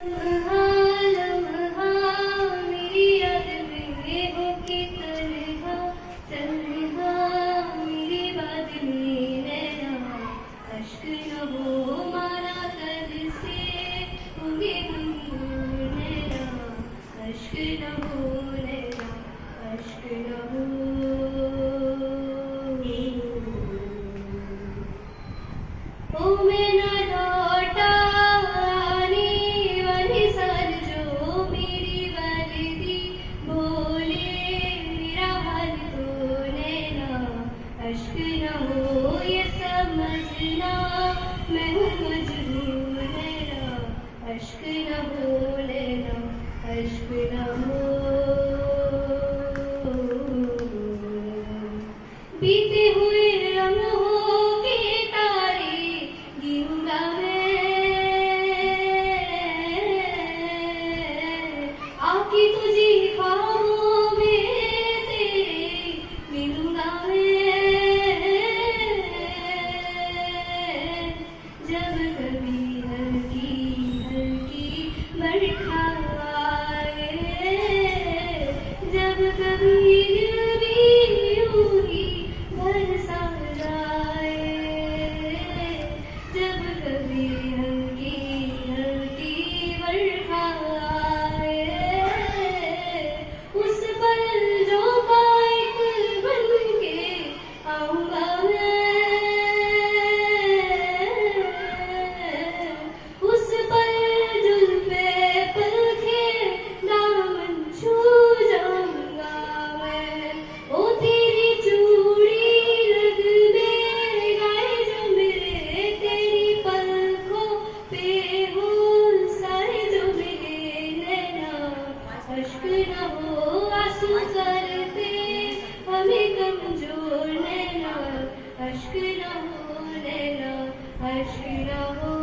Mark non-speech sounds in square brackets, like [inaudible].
Yeah. [laughs] अश्क न हो, ये समझना मैं हूँ मजबूर है अश्क न हो लेना अश्क न हो। बीते हुए America. ो न हशिरो